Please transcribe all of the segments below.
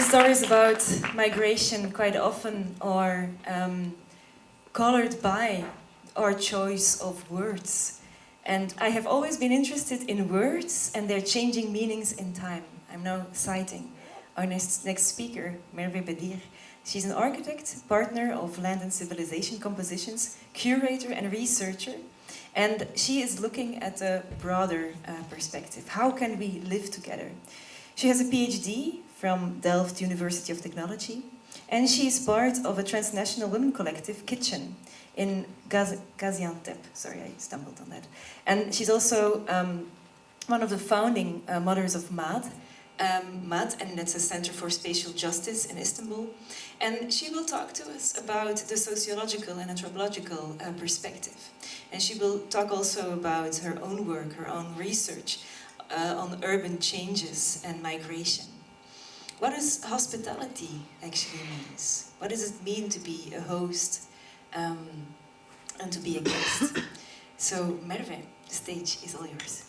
stories about migration quite often are um, colored by our choice of words. And I have always been interested in words and their changing meanings in time. I'm now citing our next, next speaker, Merve Bedir. She's an architect, partner of Land and Civilization Compositions, curator and researcher. And she is looking at a broader uh, perspective. How can we live together? She has a PhD from Delft University of Technology, and she is part of a transnational women collective, Kitchen, in Gaz Gaziantep. Sorry, I stumbled on that. And she's also um, one of the founding uh, mothers of MAD, um, MAD, and that's a Center for Spatial Justice in Istanbul. And she will talk to us about the sociological and anthropological uh, perspective. And she will talk also about her own work, her own research uh, on urban changes and migration. What does hospitality actually means? What does it mean to be a host um, and to be a guest? so Merve, the stage is all yours.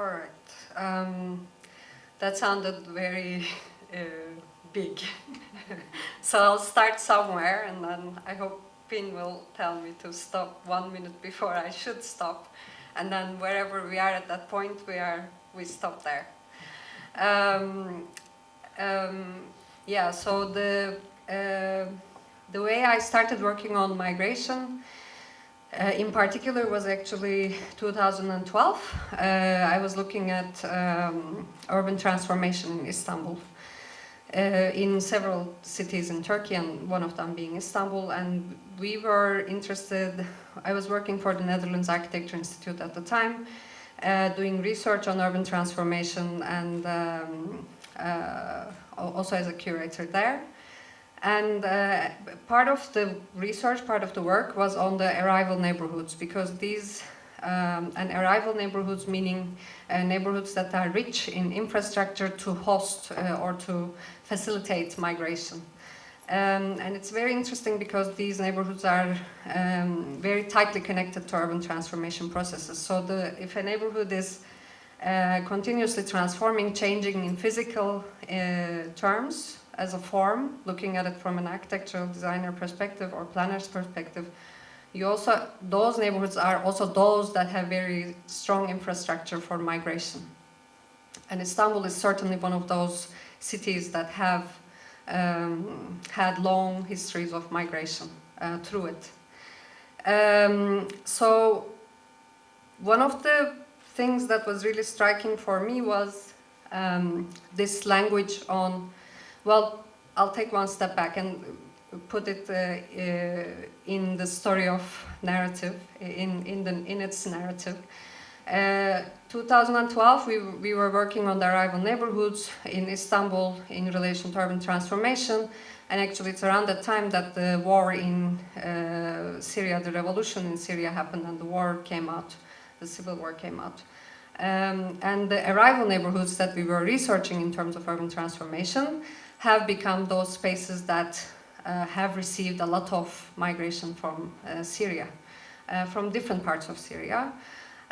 All right. Um, that sounded very uh, big. so I'll start somewhere and then I hope Pin will tell me to stop one minute before I should stop. And then wherever we are at that point, we are we stop there. Um, um, yeah, so the, uh, the way I started working on migration uh, in particular was actually 2012. Uh, I was looking at um, urban transformation in Istanbul. Uh, in several cities in Turkey and one of them being Istanbul and we were interested, I was working for the Netherlands Architecture Institute at the time uh, doing research on urban transformation and um, uh, also as a curator there. And uh, part of the research, part of the work was on the arrival neighborhoods because these, um, and arrival neighborhoods meaning uh, neighborhoods that are rich in infrastructure to host uh, or to facilitate migration. Um, and it's very interesting because these neighborhoods are um, very tightly connected to urban transformation processes. So the, if a neighborhood is uh, continuously transforming, changing in physical uh, terms, as a form, looking at it from an architectural designer perspective or planner's perspective, you also, those neighborhoods are also those that have very strong infrastructure for migration. And Istanbul is certainly one of those cities that have um, had long histories of migration uh, through it. Um, so one of the things that was really striking for me was um, this language on well, I'll take one step back and put it uh, uh, in the story of narrative, in, in, the, in its narrative. Uh, 2012, we, we were working on the arrival neighborhoods in Istanbul in relation to urban transformation. And actually, it's around that time that the war in uh, Syria, the revolution in Syria happened and the war came out, the civil war came out. Um, and the arrival neighborhoods that we were researching in terms of urban transformation have become those spaces that uh, have received a lot of migration from uh, Syria, uh, from different parts of Syria.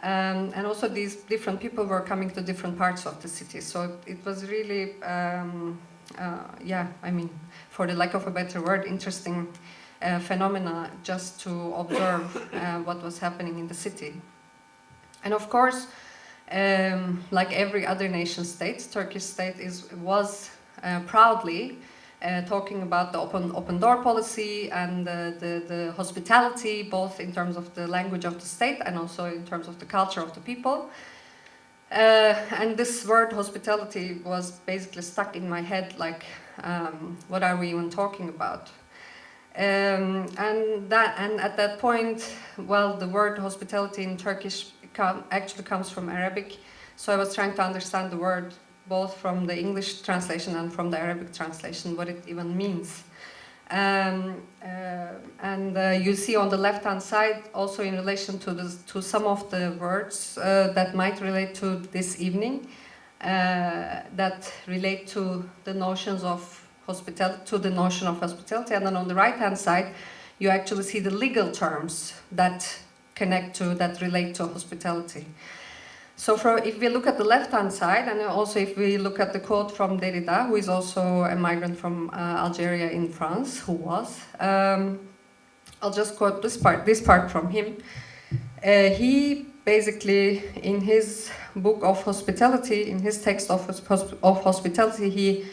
Um, and also these different people were coming to different parts of the city. So it was really, um, uh, yeah, I mean, for the lack of a better word, interesting uh, phenomena just to observe uh, what was happening in the city. And of course, um, like every other nation state, Turkish state is was proudly uh, talking about the open open door policy and the, the, the, hospitality, both in terms of the language of the state and also in terms of the culture of the people. Uh, and this word hospitality was basically stuck in my head like, um, what are we even talking about? Um, and that and at that point, well, the word hospitality in Turkish actually comes from Arabic, so I was trying to understand the word both from the English translation and from the Arabic translation, what it even means. Um, uh, and uh, you see on the left-hand side, also in relation to, this, to some of the words uh, that might relate to this evening, uh, that relate to the notions of hospitality, to the notion of hospitality. And then on the right-hand side, you actually see the legal terms that connect to, that relate to hospitality. So for, if we look at the left-hand side, and also if we look at the quote from Derrida, who is also a migrant from uh, Algeria in France, who was, um, I'll just quote this part, this part from him. Uh, he basically, in his book of hospitality, in his text of, of hospitality, he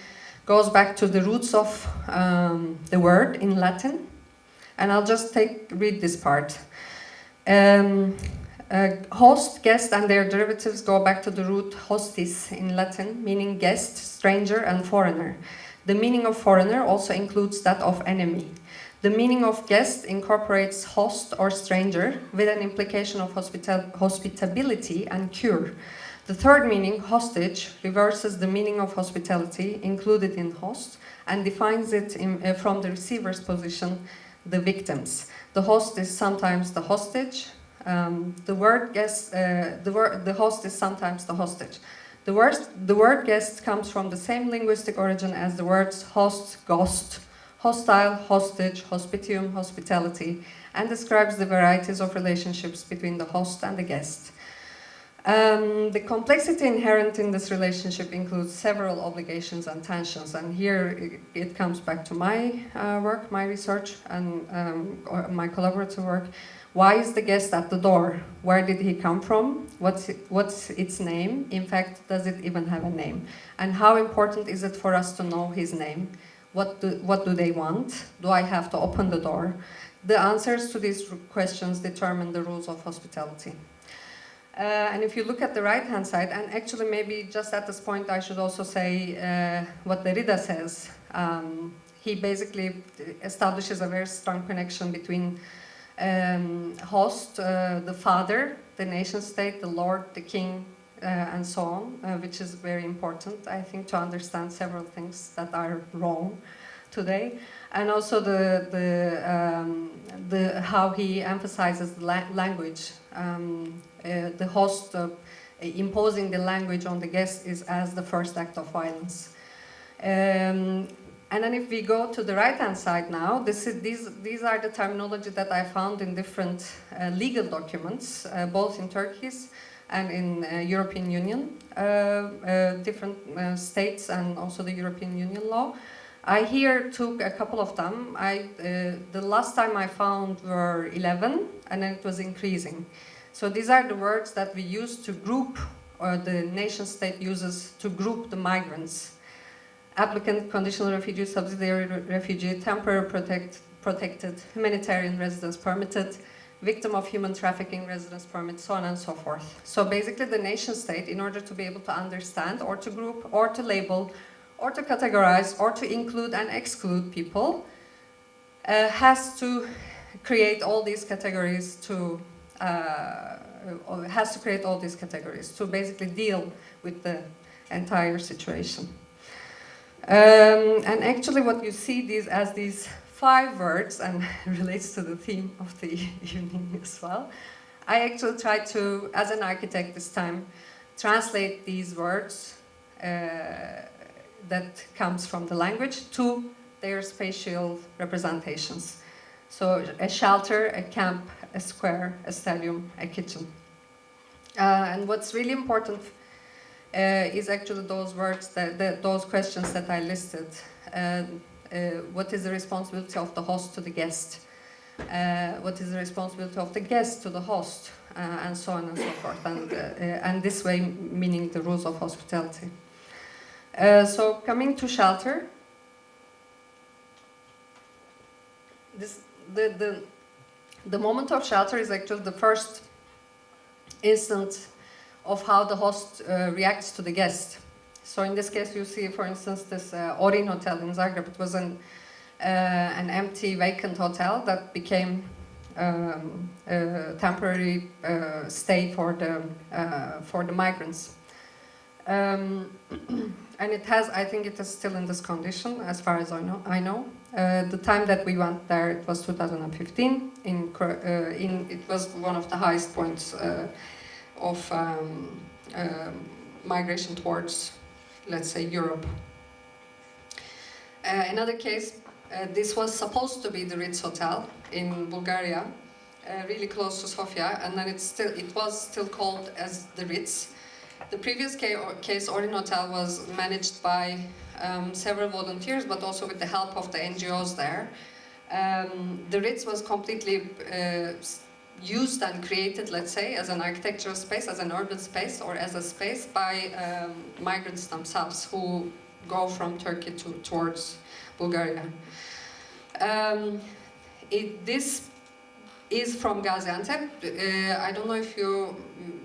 goes back to the roots of um, the word in Latin. And I'll just take read this part. Um, uh, host, guest, and their derivatives go back to the root hostis in Latin, meaning guest, stranger, and foreigner. The meaning of foreigner also includes that of enemy. The meaning of guest incorporates host or stranger with an implication of hospital hospitability and cure. The third meaning, hostage, reverses the meaning of hospitality included in host and defines it in, uh, from the receiver's position, the victims. The host is sometimes the hostage, um, the word guest, uh, the, word, the host is sometimes the hostage. The word, the word guest comes from the same linguistic origin as the words host, ghost, hostile, hostage, hospitium, hospitality, and describes the varieties of relationships between the host and the guest. Um, the complexity inherent in this relationship includes several obligations and tensions, and here it, it comes back to my uh, work, my research, and um, my collaborative work, why is the guest at the door? Where did he come from? What's, what's its name? In fact, does it even have a name? And how important is it for us to know his name? What do, what do they want? Do I have to open the door? The answers to these questions determine the rules of hospitality. Uh, and if you look at the right-hand side, and actually maybe just at this point I should also say uh, what Derrida says. Um, he basically establishes a very strong connection between um, host, uh, the father, the nation state, the lord, the king, uh, and so on, uh, which is very important, I think, to understand several things that are wrong today. And also the, the, um, the, how he emphasizes the la language. Um, uh, the host uh, imposing the language on the guest is as the first act of violence. Um, and then if we go to the right-hand side now, is, these, these are the terminology that I found in different uh, legal documents, uh, both in Turkish and in uh, European Union, uh, uh, different uh, states and also the European Union law. I here took a couple of them. I, the last time I found were 11 and then it was increasing. So these are the words that we use to group, or the nation state uses to group the migrants applicant, conditional refugee, subsidiary refugee, temporary protect, protected, humanitarian residence permitted, victim of human trafficking residence permit, so on and so forth. So basically the nation state, in order to be able to understand or to group or to label or to categorize or to include and exclude people, uh, has to create all these categories to uh, has to create all these categories to basically deal with the entire situation. Um, and actually what you see these as these five words, and relates to the theme of the evening as well, I actually tried to, as an architect this time, translate these words uh, that comes from the language to their spatial representations. So a shelter, a camp, a square, a stadium, a kitchen. Uh, and what's really important Uh, is actually those words, that, that, those questions that I listed. Uh, uh, what is the responsibility of the host to the guest? Uh, what is the responsibility of the guest to the host? Uh, and so on and so forth. And, and this way, meaning the rules of hospitality. so coming to shelter, this, the, the, the moment of shelter is actually the first instant of how the host uh, reacts to the guest. So in this case, you see, for instance, this uh, Porin Hotel in Zagreb. It was an, uh, an empty, vacant hotel that became um, a temporary uh, stay for the, uh, for the migrants. Um, and it has, I think it is still in this condition, as far as I know. I know. Uh, the time that we went there, it was 2015. In, in it was one of the highest points of um, um migration towards, let's say, Europe. Uh, another case, uh, this was supposed to be the Ritz Hotel in Bulgaria, uh, really close to Sofia, and then it still it was still called as the Ritz. The previous case, Porin Hotel, was managed by um, several volunteers, but also with the help of the NGOs there. Um, the Ritz was completely uh, used and created, let's say, as an architectural space, as an urban space, or as a space by um, migrants themselves who go from Turkey to, towards Bulgaria. Um, it, this is from Gaziantep. Uh, I don't know if you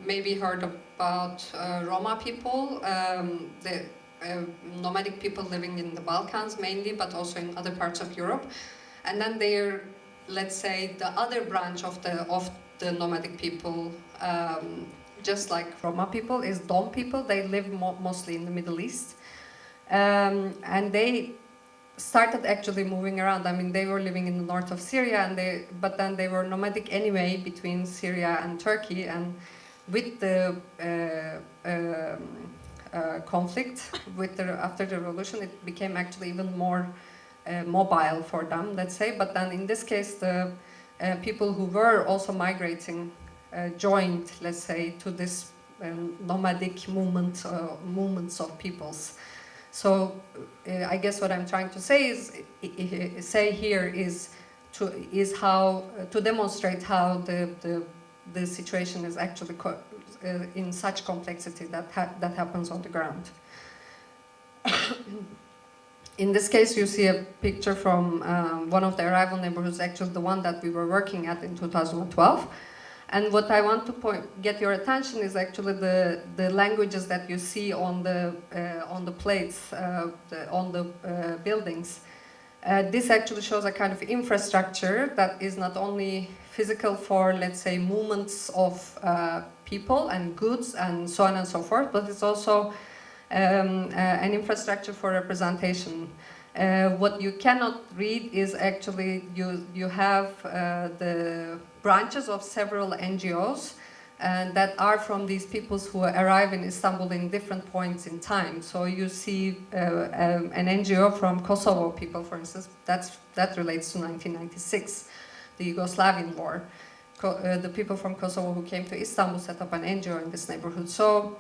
maybe heard about uh, Roma people, um, the uh, nomadic people living in the Balkans mainly, but also in other parts of Europe. And then they're, let's say, the other branch of the of the nomadic people, um, just like Roma people, is Dom people. They live mo- mostly in the Middle East, um, and they started actually moving around. I mean, they were living in the north of Syria, and they, but then they were nomadic anyway between Syria and Turkey. And with the uh, um, uh, conflict, with the after the revolution, it became actually even more uh, mobile for them, let's say. But then in this case, the uh, people who were also migrating uh, joined, let's say, to this um, nomadic movement, uh, movements of peoples. So uh, I guess what I'm trying to say is say here is to is how uh, to demonstrate how the the, the situation is actually uh, in such complexity that ha- that happens on the ground. in this case, you see a picture from um, one of the arrival neighborhoods, actually the one that we were working at in 2012. And what I want to point, get your attention is actually the, the languages that you see on the, uh, on the plates, uh, the, on the uh, buildings. Uh, this actually shows a kind of infrastructure that is not only physical for, let's say, movements of uh, people and goods and so on and so forth, but it's also um, uh, an infrastructure for representation. Uh, what you cannot read is actually you you have uh, the branches of several NGOs and that are from these peoples who arrive in Istanbul in different points in time. So you see uh, um, an NGO from Kosovo people, for instance, that's, that relates to 1996, the Yugoslavian war. Co- uh, the people from Kosovo who came to Istanbul set up an NGO in this neighborhood. So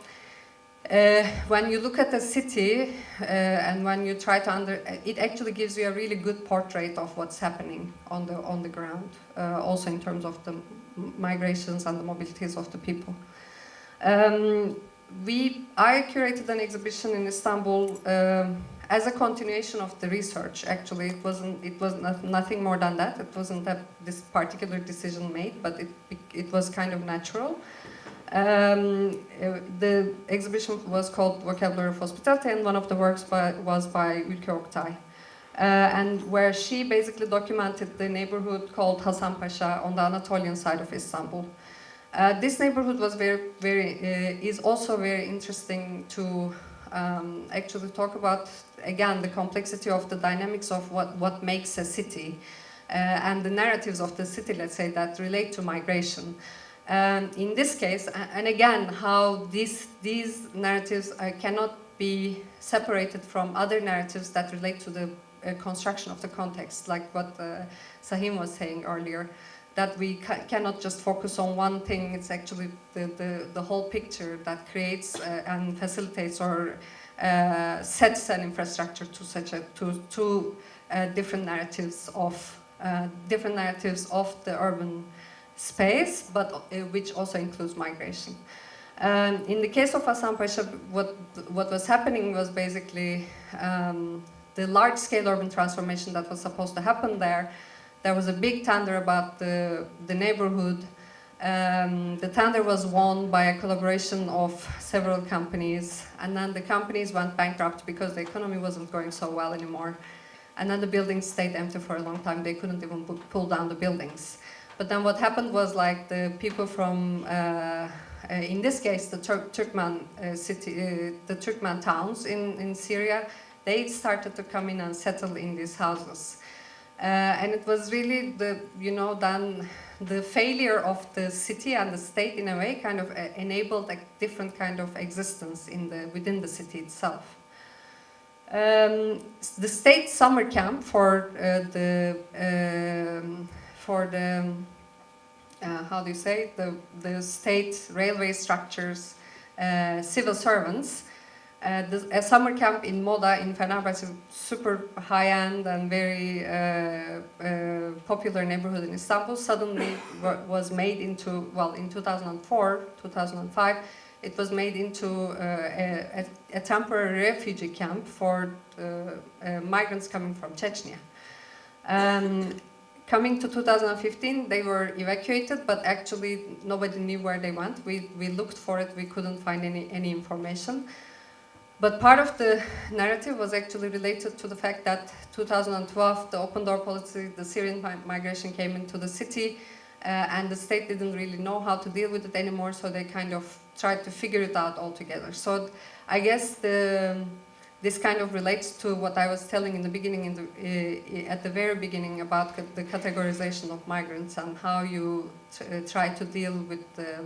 uh, when you look at the city uh, and when you try to under, it actually gives you a really good portrait of what's happening on the on the ground. Uh, also in terms of the migrations and the mobilities of the people. Um, we I curated an exhibition in Istanbul um, as a continuation of the research. Actually, it wasn't it was not, nothing more than that. It wasn't this particular decision made, but it it was kind of natural. Um, uh, the exhibition was called Vocabulary of Hospitality, and one of the works by, was by Ülke Oktay. Uh, and where she basically documented the neighborhood called Hasan Pasha on the Anatolian side of Istanbul. Uh, this neighborhood was very, very, uh, is also very interesting to um, actually talk about again the complexity of the dynamics of what, what makes a city uh, and the narratives of the city, let's say, that relate to migration. Um, in this case, and again, how these, these narratives uh, cannot be separated from other narratives that relate to the uh, construction of the context, like what uh, Sahim was saying earlier, that we ca- cannot just focus on one thing, it's actually the, the, the whole picture that creates uh, and facilitates or uh, sets an infrastructure to such a, to, uh, different narratives of, uh, different narratives of the urban space, but uh, which also includes migration. Um, in the case of Hasan Pasha, what, what was happening was basically um, the large-scale urban transformation that was supposed to happen there. There was a big tender about the, the neighborhood. Um, the tender was won by a collaboration of several companies, and then the companies went bankrupt because the economy wasn't going so well anymore. And then the buildings stayed empty for a long time. They couldn't even pull down the buildings. But then what happened was like the people from uh, uh, in this case, the Tur Turkmen uh, city, uh, the Turkmen towns in, in Syria, they started to come in and settle in these houses. And it was really the, you know, then the failure of the city and the state in a way kind of enabled a different kind of existence in the, within the city itself. Um, the state summer camp for uh, the um, for the uh, how do you say the the state railway structures uh, civil servants uh, a summer camp in Moda in Fenerbahce, super high-end and very uh, uh, popular neighborhood in Istanbul, suddenly was made into, well, in 2004, 2005, it was made into uh, a, a, temporary refugee camp for migrants coming from Chechnya. Um, coming to 2015, they were evacuated, but actually nobody knew where they went. We, we looked for it, we couldn't find any, any information. But part of the narrative was actually related to the fact that 2012, the open door policy, the Syrian migration came into the city, uh, and the state didn't really know how to deal with it anymore, so they kind of tried to figure it out altogether. So I guess the, this kind of relates to what I was telling in the beginning, in the, uh, at the very beginning, about the categorization of migrants and how you uh, try to deal with the,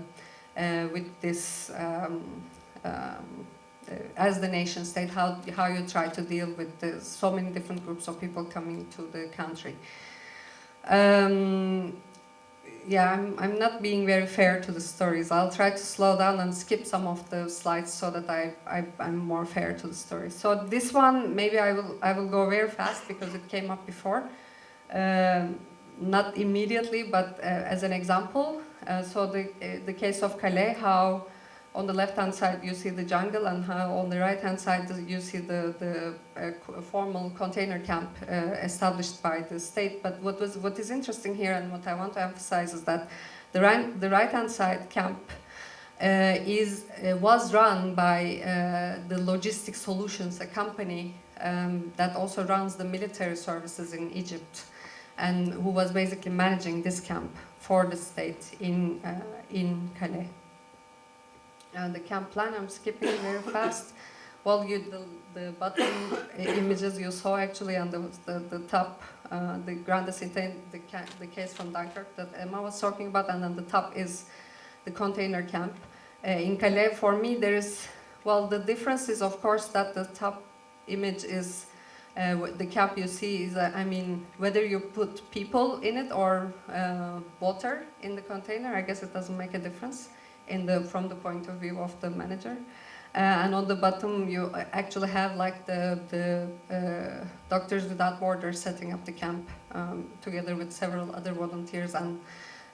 uh, with this. Um, um, as the nation state, how, how you try to deal with the, so many different groups of people coming to the country. Um, yeah, I'm, I'm not being very fair to the stories. I'll try to slow down and skip some of the slides so that I, I, am more fair to the story. So this one, maybe I will, I will go very fast because it came up before. Um, not immediately, but uh, as an example. Uh, so the, uh, the case of Calais, how on the left-hand side you see the jungle and how on the right-hand side you see the, the uh, formal container camp uh, established by the state. But what, was, what is interesting here and what I want to emphasize is that the right, the right-hand side camp uh, is, uh, was run by uh, the Logistic Solutions, a company um, that also runs the military services in Egypt and who was basically managing this camp for the state in, uh, in Calais uh, the camp plan. I'm skipping very fast. Well, you, the, the bottom images you saw actually on the, the, the top, uh, the Grande-Synthe, the, the case from Dunkirk that Emma was talking about, and then the top is the container camp. Uh, in Calais, for me, there is, well, the difference is, of course, that the top image is uh, the camp you see is, uh, I mean, whether you put people in it or uh, water in the container, I guess it doesn't make a difference in the from the point of view of the manager. Uh, and on the bottom, you actually have like the, the uh, Doctors Without Borders setting up the camp um, together with several other volunteers and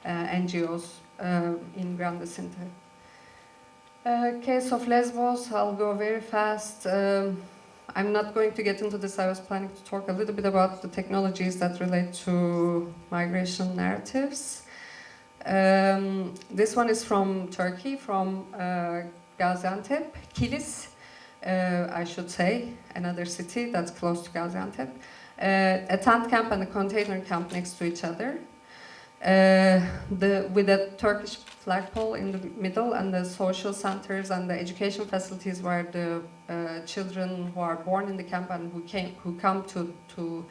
uh, NGOs uh, in Grande-Synthe. Uh, case of Lesbos, I'll go very fast. Um, I'm not going to get into this. I was planning to talk a little bit about the technologies that relate to migration narratives. Um, this one is from Turkey, from uh, Gaziantep, Kilis, uh, I should say, another city that's close to Gaziantep. Uh, a tent camp and a container camp next to each other. Uh, the, with a Turkish flagpole in the middle and the social centers and the education facilities where the uh, children who are born in the camp and who came who come to to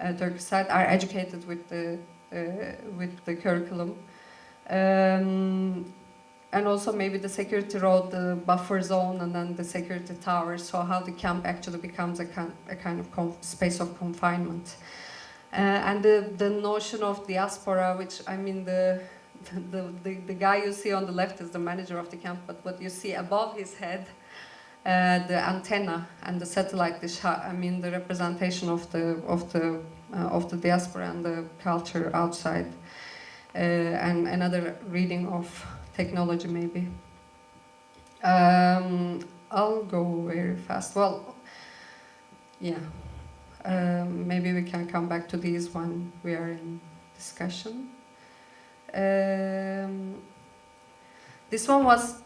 uh, Turkish side are educated with the with the curriculum um, and also maybe the security road, the buffer zone, and then the security towers, so how the camp actually becomes a kind, a kind of space of confinement. Uh, and the, the notion of diaspora, which I mean, the, the, the, the, guy you see on the left is the manager of the camp, but what you see above his head, uh, the antenna and the satellite dish, I mean, the representation of the, of the, uh, of the diaspora and the culture outside. Uh, and another reading of technology maybe. Um, I'll go very fast. Well, yeah. Um, maybe we can come back to these when we are in discussion. Um, this one was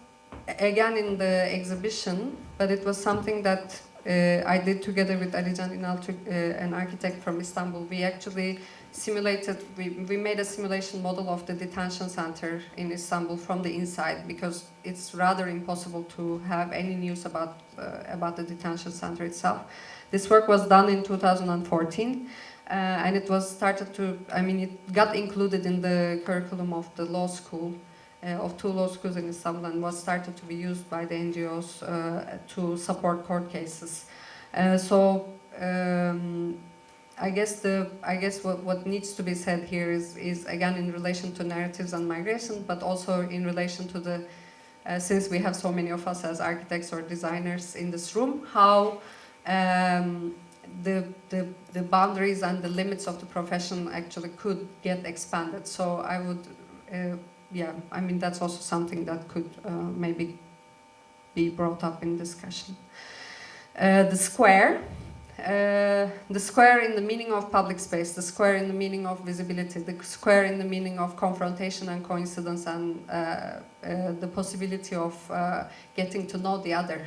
again in the exhibition, but it was something that uh, I did together with Alican Ünal, uh, an architect from Istanbul. We actually simulated, we, we made a simulation model of the detention center in Istanbul from the inside because it's rather impossible to have any news about, uh, about the detention center itself. This work was done in 2014 uh, and it was started to, I mean, it got included in the curriculum of the law school, uh, of two law schools in Istanbul and was started to be used by the NGOs uh, to support court cases. Uh, so um, I guess the I guess what, what needs to be said here is is again in relation to narratives and migration, but also in relation to the uh, since we have so many of us as architects or designers in this room, how um, the, the the boundaries and the limits of the profession actually could get expanded. So I would, uh, yeah, I mean that's also something that could uh, maybe be brought up in discussion. Uh, the square. Uh, the square in the meaning of public space, the square in the meaning of visibility, the square in the meaning of confrontation and coincidence and uh, uh, the possibility of uh, getting to know the other.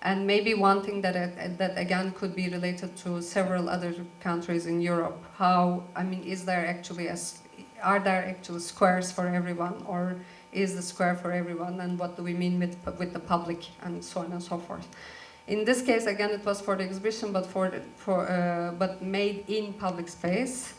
And maybe one thing that, that again could be related to several other countries in Europe, how, I mean, is there actually, a, are there actually squares for everyone or is the square for everyone and what do we mean with, with the public and so on and so forth. In this case, again, it was for the exhibition, but for, the, for uh, but made in public space.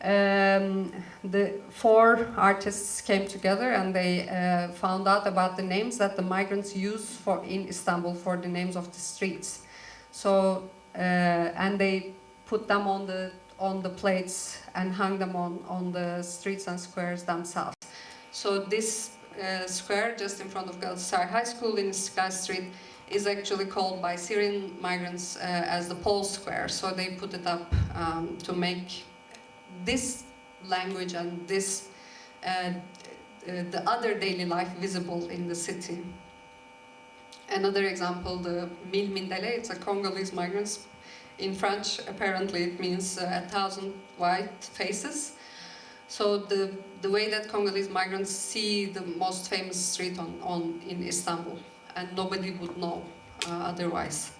Um, the four artists came together and they uh, found out about the names that the migrants use for in Istanbul for the names of the streets. So uh, and they put them on the on the plates and hung them on on the streets and squares themselves. So this uh, square just in front of Galatasaray High School in Sky Street is actually called by Syrian migrants uh, as the Pole Square. So they put it up um, to make this language and this uh, uh, the other daily life visible in the city. Another example, the Mille Mindele, it's a Congolese migrants. In French, apparently it means uh, a thousand white faces. So the, the way that Congolese migrants see the most famous street on, on in Istanbul and nobody would know uh, otherwise.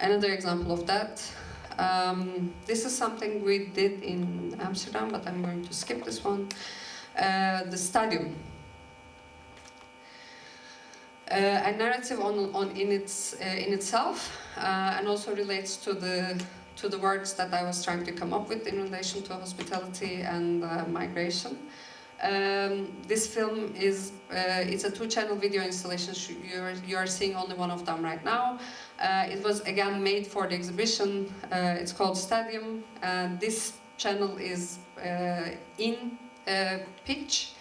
Another example of that, um, this is something we did in Amsterdam, but I'm going to skip this one. Uh, the stadium. Uh, a narrative on, on in, its, uh, in itself uh, and also relates to the, to the words that I was trying to come up with in relation to hospitality and uh, migration. Um, this film is uh, it's a two-channel video installation. You're, you are seeing only one of them right now. Uh, it was again made for the exhibition. Uh, it's called Stadium. this channel is uh, in uh, pitch.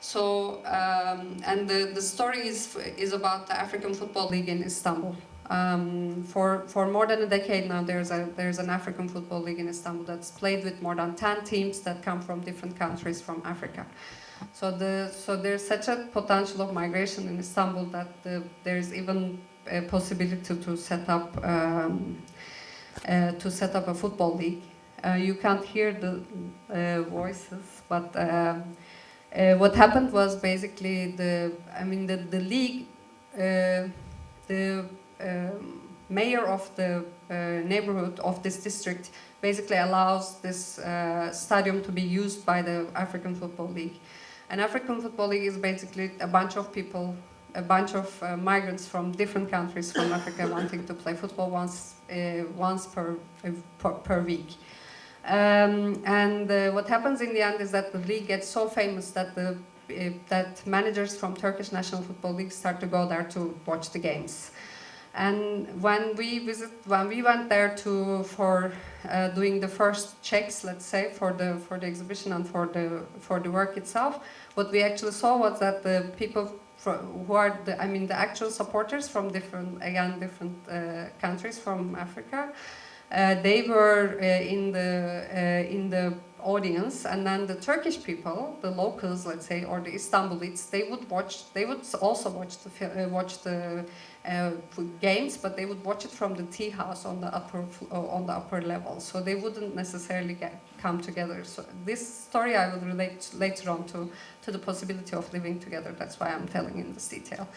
So um, and the the story is is about the African Football League in Istanbul. Um, for for more than a decade now, there's a there's an African football league in Istanbul that's played with more than ten teams that come from different countries from Africa. So the so there's such a potential of migration in Istanbul that the, there's even a possibility to, to set up um, uh, to set up a football league. Uh, you can't hear the uh, voices, but um, uh, what happened was basically the I mean the the league uh, the mayor of the uh, neighborhood of this district basically allows this uh, stadium to be used by the African Football League. And African Football League is basically a bunch of people, a bunch of uh, migrants from different countries from Africa wanting to play football once, uh, once per, uh, per, per week. Um, and what happens in the end is that the league gets so famous that the that managers from Turkish National Football League start to go there to watch the games. And when we visit, when we went there to for uh, doing the first checks, let's say for the for the exhibition and for the for the work itself, what we actually saw was that the people who are the I mean the actual supporters from different again different uh, countries from Africa, uh, they were uh, in the uh, in the audience, and then the Turkish people, the locals, let's say, or the Istanbulites, they would watch. They would also watch the uh, watch the uh, games, but they would watch it from the tea house on the upper uh, on the upper level, so they wouldn't necessarily get, come together. So this story I will relate later on to to the possibility of living together. That's why I'm telling in this detail.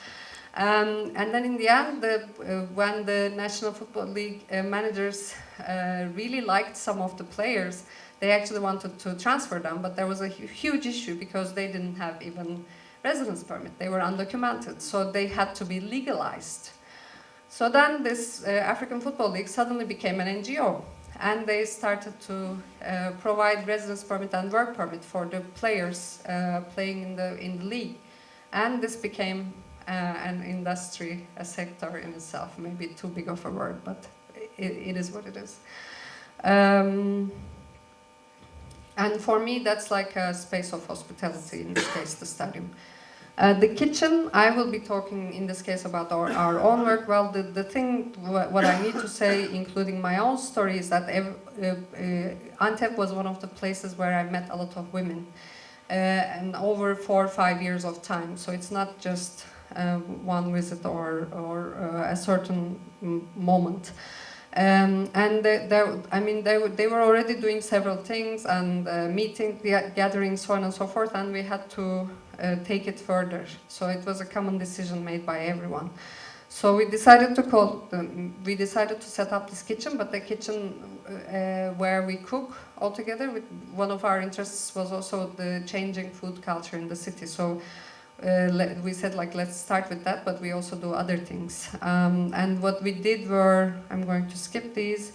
Um, and then in the end, the, uh, when the National Football League uh, managers uh, really liked some of the players, they actually wanted to transfer them, but there was a huge issue because they didn't have even residence permit. They were undocumented, so they had to be legalized. So then this uh, African Football League suddenly became an NGO and they started to uh, provide residence permit and work permit for the players uh, playing in the, in the league. And this became uh, an industry, a sector in itself, maybe too big of a word, but it, it is what it is. Um, and for me, that's like a space of hospitality, in this case, the stadium. Uh, the kitchen, I will be talking in this case about our, our own work. Well, the, the thing, what I need to say, including my own story, is that uh, uh, Antep was one of the places where I met a lot of women. Uh, and over four or five years of time. So it's not just um, one visit or, or uh, a certain moment. Um, and they, they, I mean, they, they were already doing several things and uh, meeting, gatherings, so on and so forth, and we had to uh, take it further. So it was a common decision made by everyone. So we decided to call, um, we decided to set up this kitchen, but the kitchen uh, where we cook all together, with one of our interests was also the changing food culture in the city. So uh, we said like let's start with that but we also do other things. Um, and what we did were I'm going to skip these.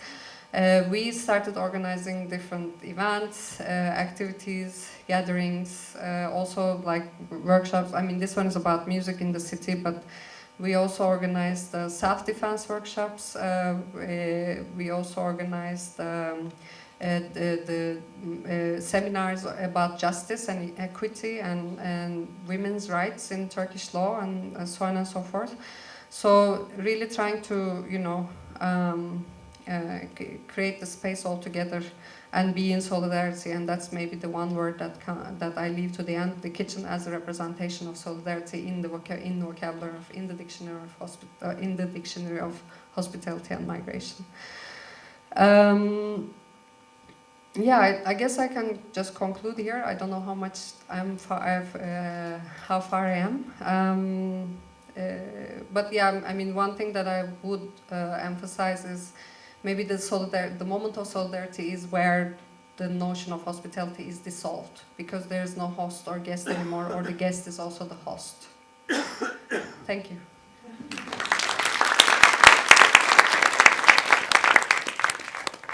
Uh, we started organizing different events uh, activities gatherings uh, also like workshops. I mean this one is about music in the city but we also organized self-defense workshops. Uh, we also organized um, uh, the, the uh, seminars about justice and equity and, and women's rights in Turkish law and, so on and so forth. So really trying to, you know, um, uh, create the space altogether and be in solidarity and that's maybe the one word that that I leave to the end the kitchen as a representation of solidarity in the in vocabulary of in the dictionary of uh, in the dictionary of hospitality and migration um, yeah, I, I, guess I can just conclude here. I don't know how much I'm far, uh, how far I am. Um, uh, but yeah, I mean, one thing that I would uh, emphasize is maybe the solidar the moment of solidarity is where the notion of hospitality is dissolved because there is no host or guest anymore, or the guest is also the host. Thank you.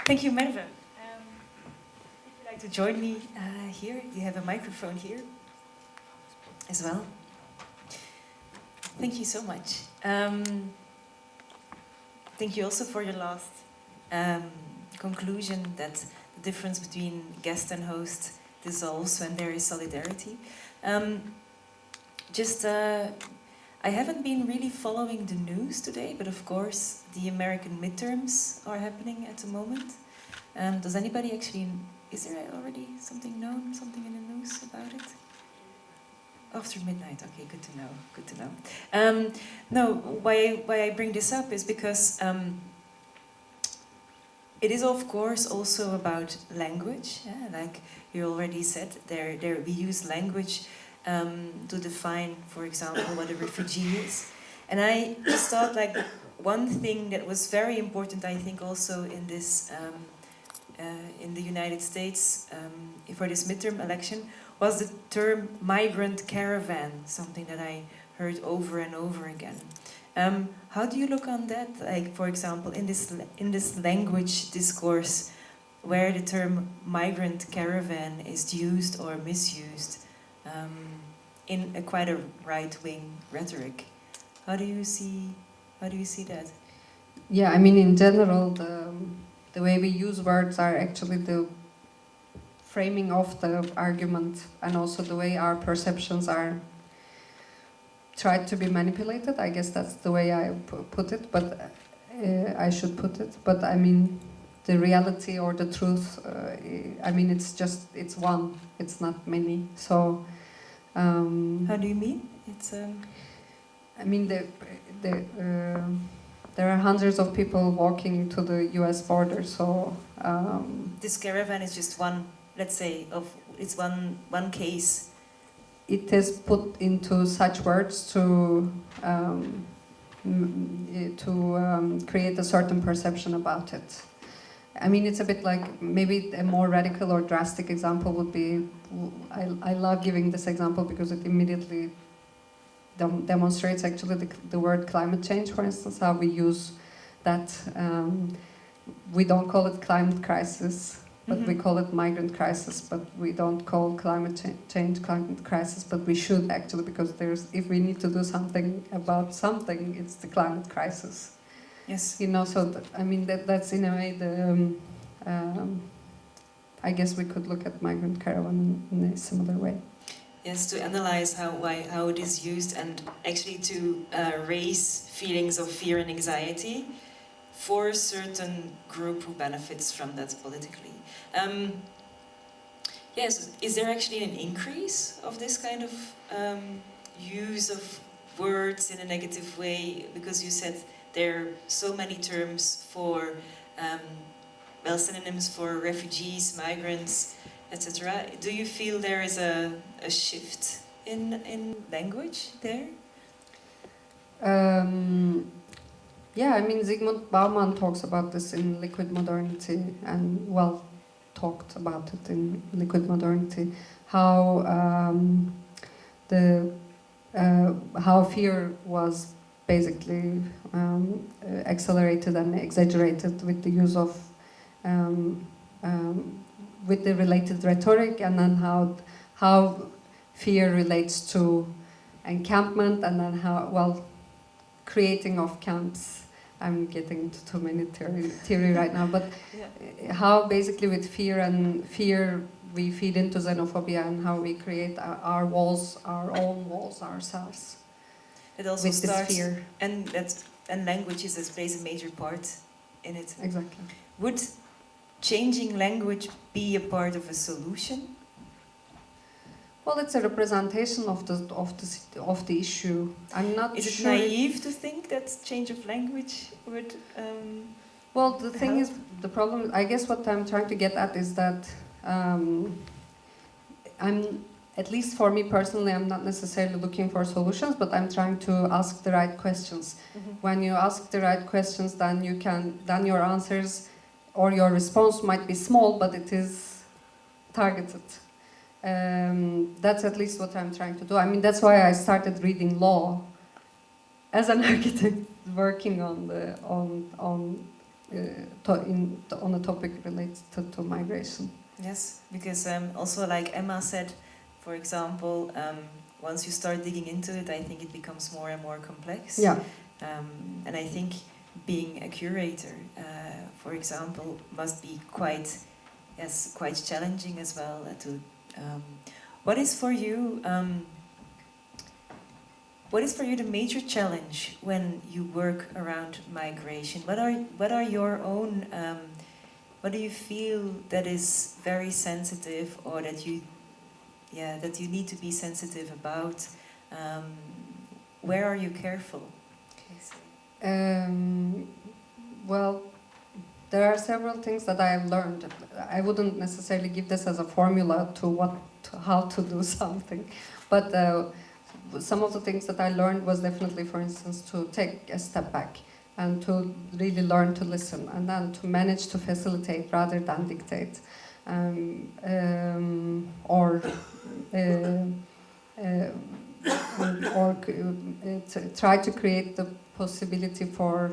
Thank you, Merve to join me uh, here. You have a microphone here as well. Thank you so much. Um, thank you also for your last um, conclusion that the difference between guest and host dissolves when there is solidarity. Um, just, uh, I haven't been really following the news today, but of course the American midterms are happening at the moment. Um, does anybody actually is there already something known, something in the news about it? After midnight, okay, good to know, good to know. Um, no, why, why I bring this up is because um, it is of course also about language, yeah? like you already said, there, there we use language um, to define, for example, what a refugee is. And I just thought like one thing that was very important, I think also in this um, in the United States um, for this midterm election was the term migrant caravan, something that I heard over and over again. Um, how do you look on that? Like, for example, in this in this language discourse, where the term migrant caravan is used or misused um, in a quite a right-wing rhetoric. How do you see? How do you see that? Yeah, I mean, in general, the the way we use words are actually the framing of the argument and also the way our perceptions are tried to be manipulated. I guess that's the way I put it, but uh, I should put it. But I mean, the reality or the truth, uh, I mean, it's just, it's one, it's not many. So. Um, How do you mean? It's. Um... I mean, the, the, uh, there are hundreds of people walking to the U.S. border. So um, this caravan is just one, let's say, of it's one one case it is put into such words to um, to um, create a certain perception about it. I mean, it's a bit like maybe a more radical or drastic example would be. I, I love giving this example because it immediately dem- demonstrates actually the, the word climate change, for instance, how we use that. Um, we don't call it climate crisis, but we Mhm. call it migrant crisis. But we don't call climate cha- change climate crisis, but we should actually because there's if we need to do something about something, it's the climate crisis. Yes. You know, so th- I mean that that's in a way the. Um, um, I guess we could look at migrant caravan in a similar way. Yes, to analyze how why how it is used and actually to uh, raise feelings of fear and anxiety for a certain group who benefits from that politically. Um, yes, is there actually an increase of this kind of um, use of words in a negative way? Because you said there are so many terms for um, well synonyms for refugees, migrants etc. Do you feel there is a, a shift in, in language there? Um, yeah, I mean, Zygmunt Bauman talks about this in Liquid Modernity, and well, talked about it in Liquid Modernity, how um, the uh, how fear was basically um, accelerated and exaggerated with the use of um, um, with the related rhetoric, and then how how fear relates to encampment, and then how well creating of camps. I'm getting into too many theory, theory right now, but Yeah. how basically with fear and fear we feed into xenophobia and how we create our, walls, our own walls ourselves It also with starts, fear. and that and language is, plays a major part in it. Exactly. Would changing language be a part of a solution? Well, it's a representation of the of the of the issue. I'm not Is it sure. naive to think that change of language would? Um, Well, the thing help? is, the problem. I guess what I'm trying to get at is that um, I'm, at least for me personally, I'm not necessarily looking for solutions, but I'm trying to ask the right questions. When you ask the right questions, then you can, then your answers or your response might be small, but it is targeted. Um, that's at least what I'm trying to do. I mean, that's why I started reading law as an architect, working on the on on uh, to, in, on a topic related to, to migration. Yes, because um, also like Emma said, for example, um, once you start digging into it, I think it becomes more and more complex. Yeah. Um, and I think being a curator, uh, for example, must be quite, yes, quite challenging as well. uh, to, um, what is for you? Um, what is for you the major challenge when you work around migration? What are what are your own? Um, what do you feel that is very sensitive, or that you, yeah, that you need to be sensitive about? Um, where are you careful? Um, well, there are several things that I have learned. I wouldn't necessarily give this as a formula to what, to how to do something, but uh, some of the things that I learned was definitely, for instance, to take a step back and to really learn to listen, and then to manage to facilitate rather than dictate, um, um, or. Uh, uh, or uh, try to create the possibility for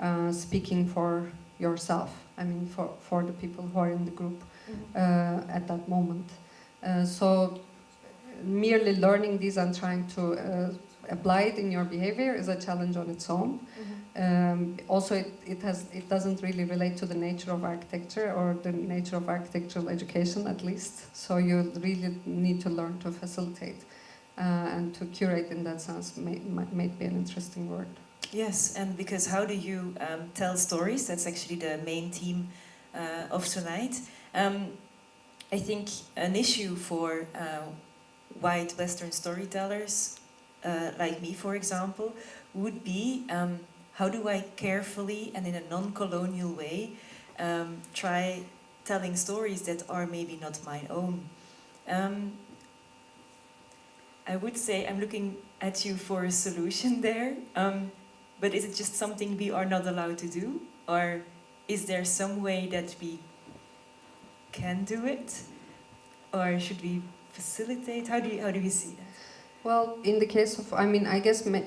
uh, speaking for yourself. I mean, for, for the people who are in the group uh, at that moment. Uh, so, merely learning these and trying to uh, apply it in your behavior is a challenge on its own. Um, also, it, it has it doesn't really relate to the nature of architecture or the nature of architectural education, at least. So you really need to learn to facilitate uh, and to curate in that sense. May, might, might be an interesting word. Yes, and because how do you um, tell stories? That's actually the main theme uh, of tonight. Um, I think an issue for uh, white Western storytellers, uh, like me, for example, would be um, how do I carefully and in a non-colonial way um, try telling stories that are maybe not my own. Um, I would say I'm looking at you for a solution there. Um, but is it just something we are not allowed to do? Or is there some way that we can do it? Or should we facilitate? How do, you, how do we see that? Well, in the case of, I mean, I guess may,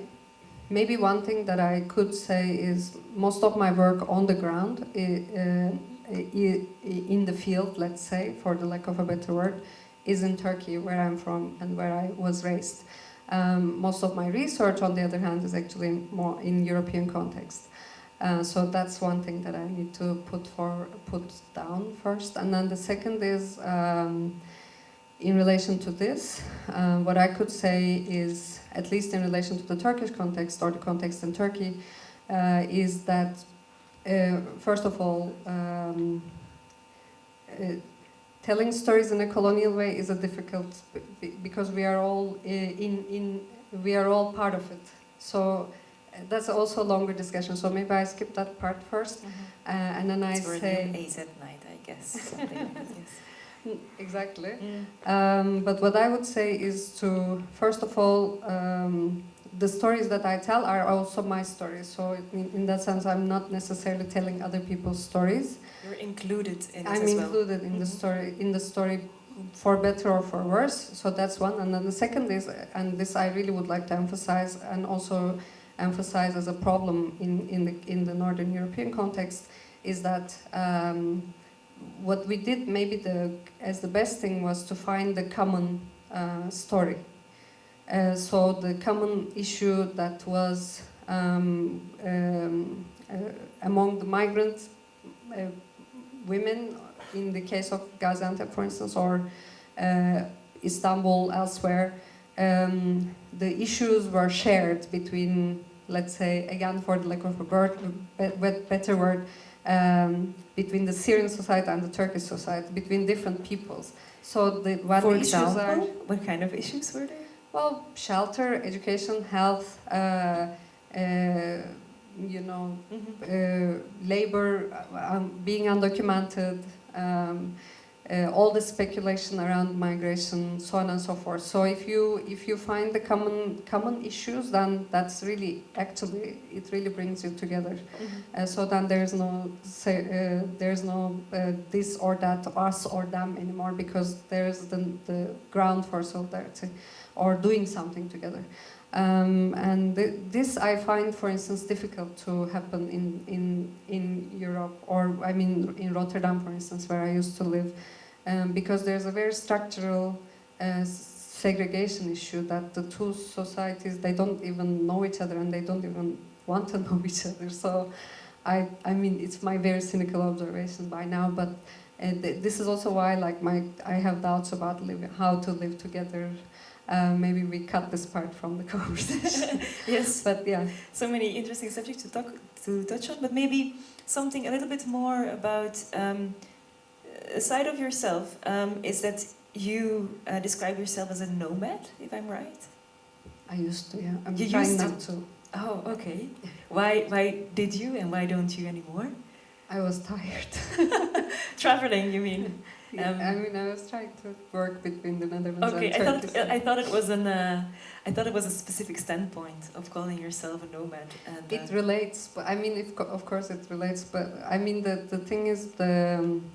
maybe one thing that I could say is most of my work on the ground, uh, in the field, let's say, for the lack of a better word, is in Turkey, where I'm from and where I was raised. Um, most of my research, on the other hand, is actually more in European context. Uh, so that's one thing that I need to put for put down first, and then the second is um, in relation to this. Uh, what I could say is, at least in relation to the Turkish context or the context in Turkey, uh, is that uh, first of all, um, uh, telling stories in a colonial way is a difficult because we are all uh, in in we are all part of it. So that's also a longer discussion. So maybe I skip that part 1st mm -hmm. and then I it's say AZ night, I guess. yes. Mm, exactly. Mm. Um, but what I would say is to first of all. Um, the stories that I tell are also my stories. So in, in, that sense, I'm not necessarily telling other people's stories. You're included in it I'm included well. in mm -hmm. the story in the story for better or for worse. So that's one. And then the second is, and this I really would like to emphasize, and also emphasize as a problem in in the in the Northern European context, is that. Um, what we did maybe the as the best thing was to find the common uh, story uh, so the common issue that was um, um, uh, among the migrant uh, women, in the case of Gaziantep, for instance, or uh, Istanbul, elsewhere, um, the issues were shared between, let's say, again, for the lack of a word, better word, um, between the Syrian society and the Turkish society, between different peoples. So the what for issues example, are what kind of issues were there? Well, shelter, education, health, uh, uh, you know, mm -hmm. labor, uh, um, being undocumented, um, uh, all the speculation around migration, so on and so forth. So if you if you find the common common issues, then that's really actually it really brings you together. Mm -hmm. uh, so then there's no say uh, there's no this or that, us or them anymore because there's the the ground for solidarity or doing something together. Um, and th this I find, for instance, difficult to happen in, in, in Europe, or I mean in Rotterdam, for instance, where I used to live, um, because there's a very structural uh, segregation issue that the two societies, they don't even know each other and they don't even want to know each other. So I, I mean, it's my very cynical observation by now, but uh, th this is also why like my, I have doubts about living, how to live together uh, maybe we cut this part from the conversation. yes, but yeah, so many interesting subjects to talk to touch on. But maybe something a little bit more about um, a side of yourself um, is that you uh, describe yourself as a nomad, if I'm right. I used to, yeah. I'm you trying used not to. to. Oh, okay. Why? Why did you, and why don't you anymore? I was tired. Traveling, you mean? Um, I mean, I was trying to work between the Netherlands okay, and Turkey. I thought, I thought it was an, uh, I thought it was a specific standpoint of calling yourself a nomad. And, uh, it relates, but I mean, if, of course it relates, but I mean, the, the thing is, the, um,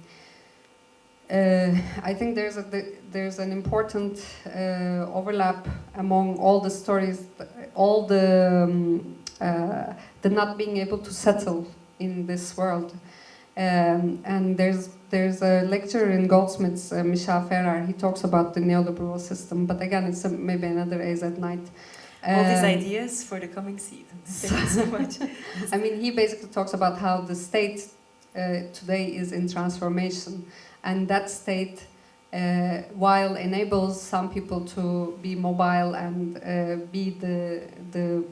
uh, I think there's a the, there's an important uh, overlap among all the stories, all the um, uh, the not being able to settle in this world, um, and there's there's a lecture in Goldsmiths, uh, Michel Feher, he talks about the neoliberal system, but again, it's a, maybe another AZ night. All these um, ideas for the coming season. Thank you so much. I mean, he basically talks about how the state uh, today is in transformation, and that state, uh, while enables some people to be mobile and uh, be the the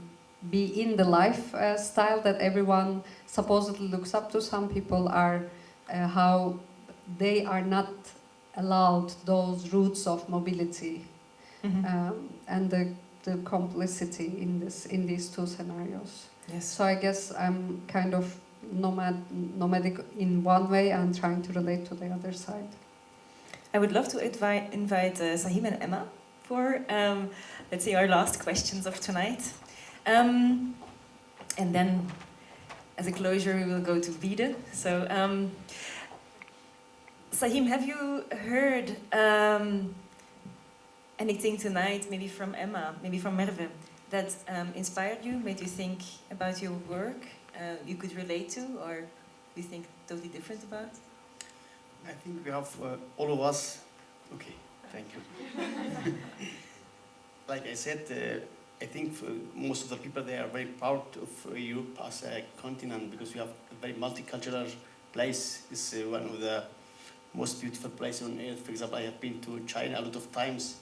be in the lifestyle uh, that everyone supposedly looks up to, some people are uh, how they are not allowed those routes of mobility mm -hmm. um, and the, the complicity in this in these two scenarios. Yes. So I guess I'm kind of nomad nomadic in one way and trying to relate to the other side. I would love to invite invite uh, Sahim and Emma for, um, let's say, our last questions of tonight. Um, and then, as a closure, we will go to Wiede. So, um, Sahim, have you heard um, anything tonight, maybe from Emma, maybe from Merve, that um, inspired you, made you think about your work, uh, you could relate to, or you think totally different about? I think we have uh, all of us. Okay, thank you. like I said, uh, I think most of the people they are very proud of uh, Europe as a continent because we have a very multicultural place. It's uh, one of the most beautiful places on earth. For example, I have been to China a lot of times.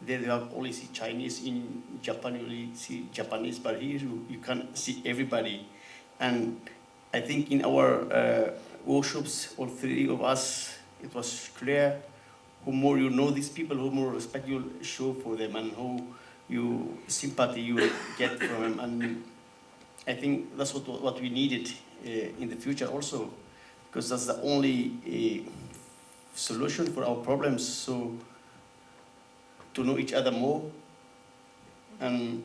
There you have only see Chinese. In Japan, you only see Japanese. But here you, you can see everybody. And I think in our uh, workshops, all three of us, it was clear who more you know these people, who more respect you show for them, and who you sympathy you get from them. And I think that's what, what we needed uh, in the future also, because that's the only uh, solution for our problems. So to know each other more and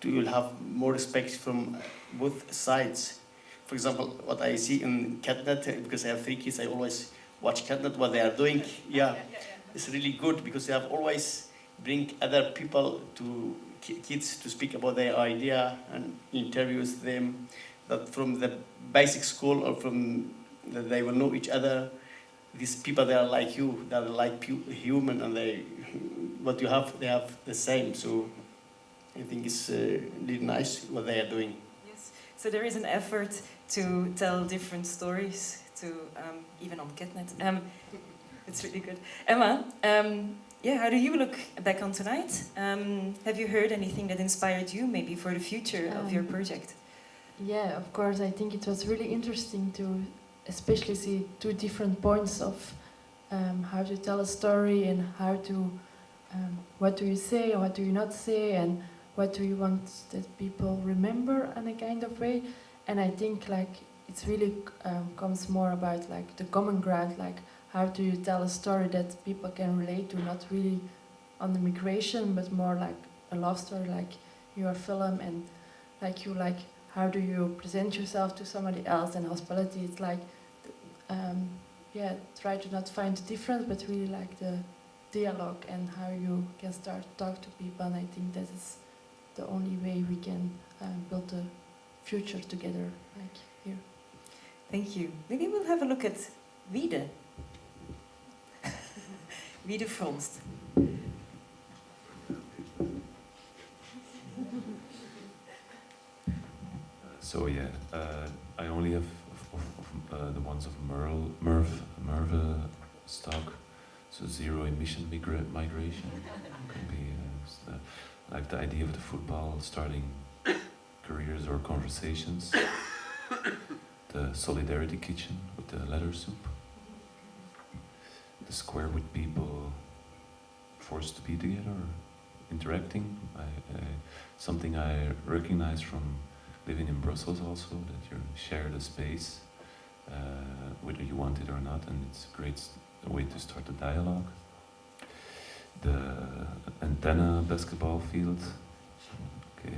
to have more respect from both sides. For example, what I see in Ketnet, because I have three kids, I always watch Ketnet, what they are doing. Yeah, it's really good because they have always bring other people to kids to speak about their idea and interviews them that from the basic school or from that they will know each other these people that are like you that are like human and they what you have they have the same so I think it's uh, really nice what they are doing yes so there is an effort to tell different stories to um, even on Ketnet um, it's really good Emma um, yeah, how do you look back on tonight? Um, have you heard anything that inspired you, maybe for the future um, of your um, project? Yeah, of course. I think it was really interesting to, especially see two different points of um, how to tell a story and how to, um, what do you say and what do you not say, and what do you want that people remember in a kind of way. And I think like it's really um, comes more about like the common ground, like how do you tell a story that people can relate to, not really on the migration, but more like a love story, like your film, and like you like how do you present yourself to somebody else, and hospitality, it's like, um, yeah, try to not find the difference, but really like the dialogue and how you can start talk to people, and I think that is the only way we can um, build a future together, like here. Thank you. Maybe we'll have a look at Wiede. Wie de fronst. So yeah, uh, I only have of, of, uh, the ones of Merle, Merv, Merve stock, so zero emission migra migration. Can be uh, the, like the idea of the football starting careers or conversations. the solidarity kitchen with the leather soup the square with people forced to be together, interacting. I, something I recognize from living in Brussels also, that you share the space, uh, whether you want it or not, and it's a great way to start a dialogue. The antenna basketball field, okay,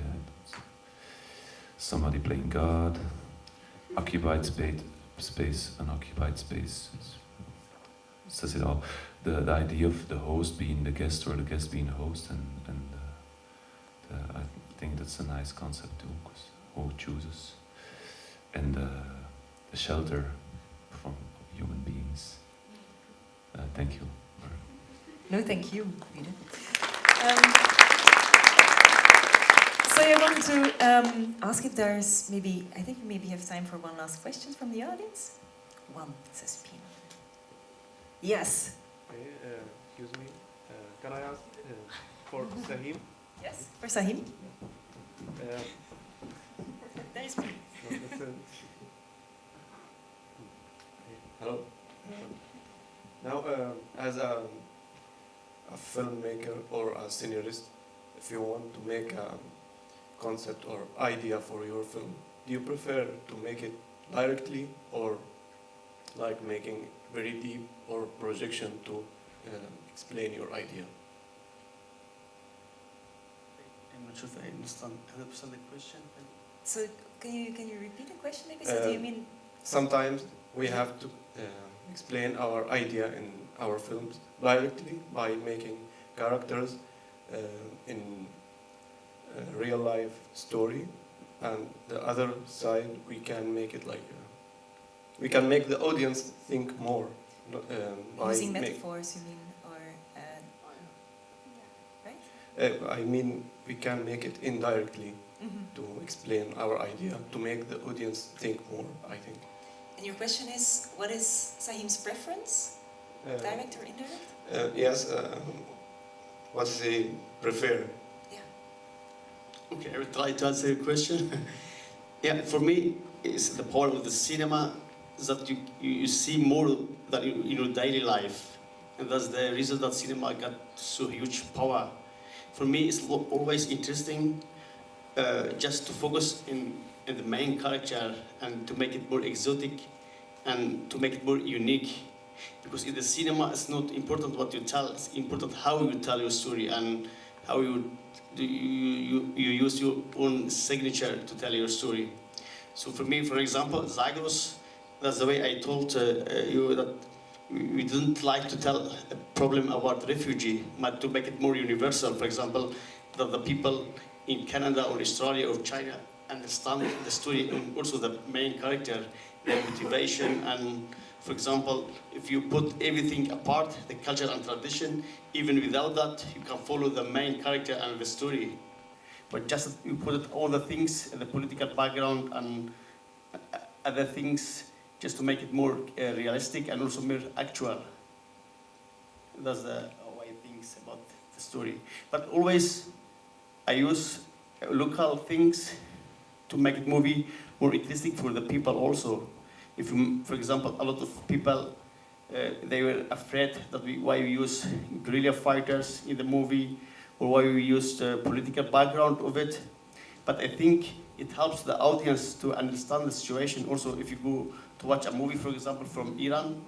somebody playing God, occupied space, space, unoccupied space. Says it all. The, the idea of the host being the guest or the guest being the host, and, and uh, the, I think that's a nice concept too, because who chooses? And uh, the shelter from human beings. Uh, thank you. No, thank you, Um, so I wanted to um, ask if there's maybe, I think we maybe have time for one last question from the audience. One, says Pino. Yes. Uh, excuse me. Uh, can I ask uh, for Sahim? Yes, for Sahim. Uh, there is me. Hello. Now, uh, as a, a filmmaker or a scenarist, if you want to make a concept or idea for your film, do you prefer to make it directly or like making very deep or projection to uh, explain your idea? I'm not sure if I understand 100% the question. So can you can you repeat the question maybe? So do you Uh, mean Sometimes we have to uh, explain our idea in our films directly by making characters uh, in a real life story, and the other side we can make it like uh, we can make the audience think more no- um, by using metaphors? You mean or uh, right? uh, I mean we can make it indirectly To explain our idea to make the audience think more. I think. And your question is, what is Sahim's preference, Uh, direct or indirect? Uh, yes, um, what they prefer. Yeah. Okay, I will try to answer your question. yeah, for me, it's the power of the cinema that you, you, you see more than in, in your daily life. And that's the reason that cinema got so huge power. For me, it's always interesting uh, just to focus in, in the main character and to make it more exotic and to make it more unique. Because in the cinema, it's not important what you tell, it's important how you tell your story and how you you, you, you use your own signature to tell your story. So for me, for example, Zagros, that's the way I told uh, uh, you that we we didn't like to tell a problem about refugee, but to make it more universal. For example, that the people in Canada or Australia or China understand the story and also the main character, their motivation and for example, if you put everything apart, the culture and tradition, even without that, you can follow the main character and the story. But just you put all the things, the political background and uh, other things, just to make it more uh, realistic and also more actual. That's the way I think about the story. But always, I use local things to make it movie more interesting for the people also. If, you, for example, a lot of people uh, they were afraid that we, why we use guerrilla fighters in the movie or why we use the political background of it. But I think it helps the audience to understand the situation. Also, if you go to watch a movie, for example, from Iran,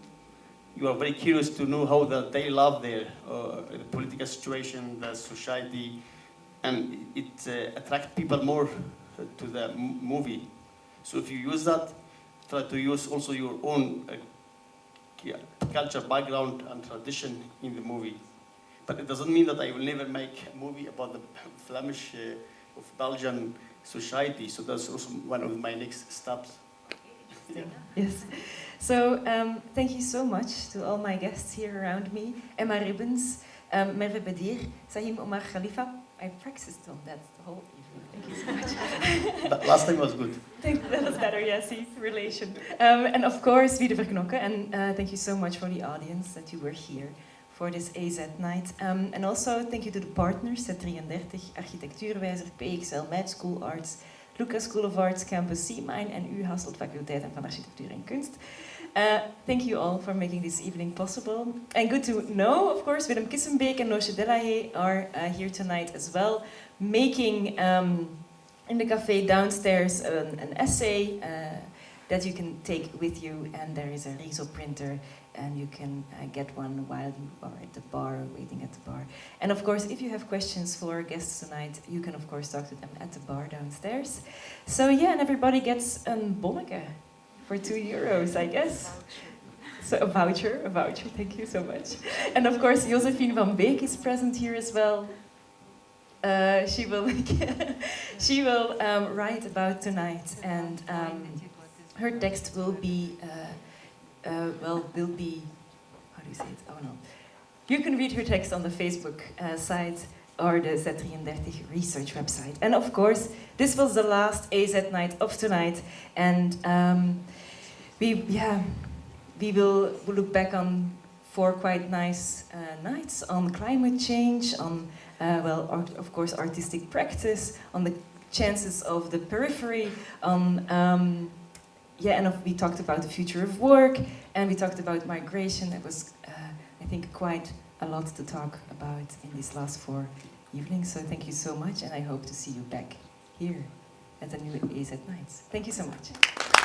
you are very curious to know how the, they love there, uh, the political situation, the society, and it uh, attracts people more to the movie. So if you use that, try to use also your own uh, culture, background, and tradition in the movie. But it doesn't mean that I will never make a movie about the Flemish uh, of Belgian society. So that's also one of my next steps. Yes. So um, thank you so much to all my guests here around me. Emma Ribbons, um, Merve Bedir, Sahim Omar Kalifa. I practiced on that the whole evening. Thank you so much. But last time was good. Think that was better, yes, see, relation. Um, and of course, Wiede Verknokke. And uh, thank you so much for the audience that you were here for this AZ night. Um, and also thank you to the partners, Z33, Architectuurwijzer, PXL, MAD School Arts, LUCA School of Arts, Campus C-Mine en U Hasselt Faculteit van Architectuur en Kunst. Uh, thank you all for making this evening possible. And good to know, of course, Willem Kissenbeek and Noosje Delahaye are uh, here tonight as well, making um, in the cafe downstairs an, an essay uh, that you can take with you, and there is a Riso printer, and you can get one while you are at the bar, waiting at the bar. And of course, if you have questions for guests tonight, you can of course talk to them at the bar downstairs. So yeah, and everybody gets a bonneke for two euros, I guess. So a voucher, a voucher, thank you so much. And of course, Josephine van Beek is present here as well. Uh, she will, she will um, write about tonight, and um, her text will be, uh, uh, well, will be, how do you say it? Oh no. You can read her text on the Facebook uh, site or the Z33 research website. And of course, this was the last AZ night of tonight, and um, we, yeah, we will look back on four quite nice uh, nights on climate change, on uh, well, art, of course, artistic practice, on the chances of the periphery, on um, yeah, and we talked about the future of work, and we talked about migration. That was, uh, I think, quite a lot to talk about in these last four evenings. So thank you so much, and I hope to see you back here at the new AZ Nights. Thank you so much.